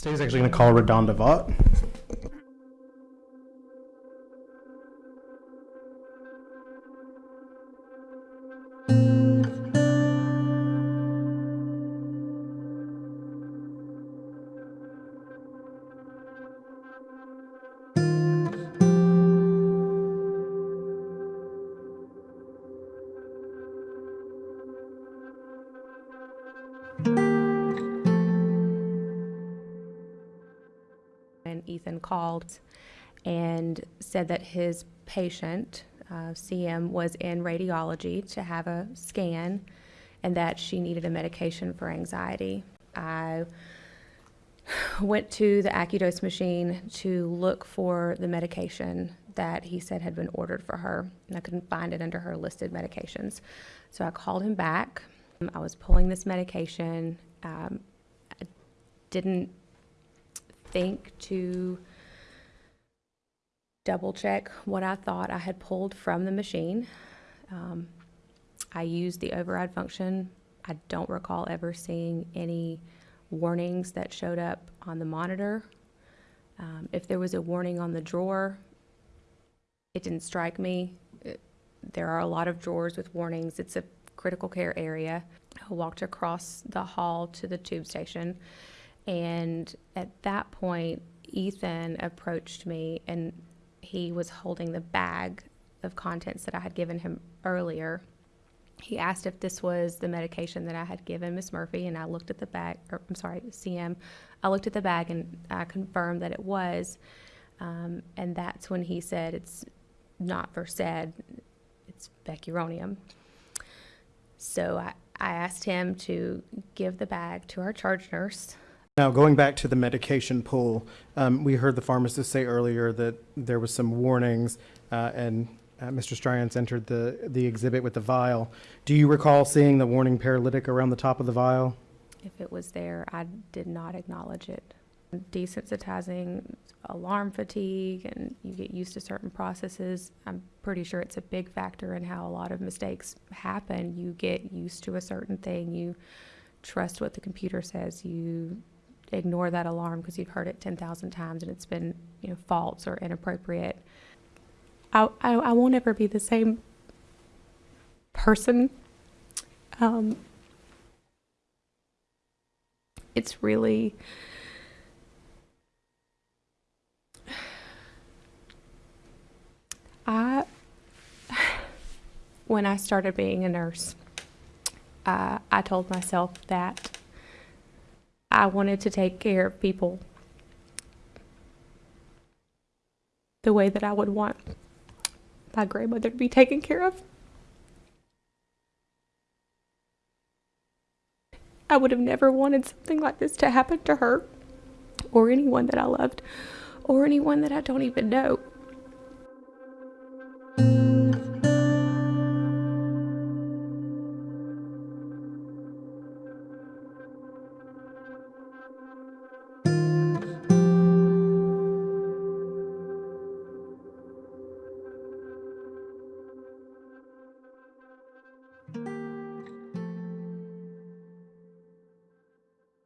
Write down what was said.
Today's actually going to call RaDonda Vaught. Ethan called and said that his patient, uh, CM, was in radiology to have a scan and that she needed a medication for anxiety. I went to the AcuDose machine to look for the medication that he said had been ordered for her, and I couldn't find it under her listed medications. So I called him back. I was pulling this medication. Um, I didn't think to double check what I thought I had pulled from the machine. Um, I used the override function. I don't recall ever seeing any warnings that showed up on the monitor. Um, if there was a warning on the drawer, it didn't strike me. There are a lot of drawers with warnings. It's a critical care area. I walked across the hall to the tube station. And at that point, Ethan approached me and he was holding the bag of contents that I had given him earlier. He asked if this was the medication that I had given Miss Murphy, and I looked at the bag, or I'm sorry, CM. I looked at the bag and I confirmed that it was. Um, and that's when he said it's not Versed, it's Vecuronium. So I, I asked him to give the bag to our charge nurse. Now, going back to the medication pool, um, we heard the pharmacist say earlier that there was some warnings, uh, and uh, Mr. Stryance entered the, the exhibit with the vial. Do you recall seeing the warning paralytic around the top of the vial? If it was there, I did not acknowledge it. Desensitizing, alarm fatigue, and you get used to certain processes. I'm pretty sure it's a big factor in how a lot of mistakes happen. You get used to a certain thing, you trust what the computer says, you ignore that alarm because you've heard it 10,000 times and it's been, you know, false or inappropriate. I, I, I won't ever be the same person. Um, it's really I when I started being a nurse, uh, I told myself that I wanted to take care of people the way that I would want my grandmother to be taken care of. I would have never wanted something like this to happen to her or anyone that I loved or anyone that I don't even know.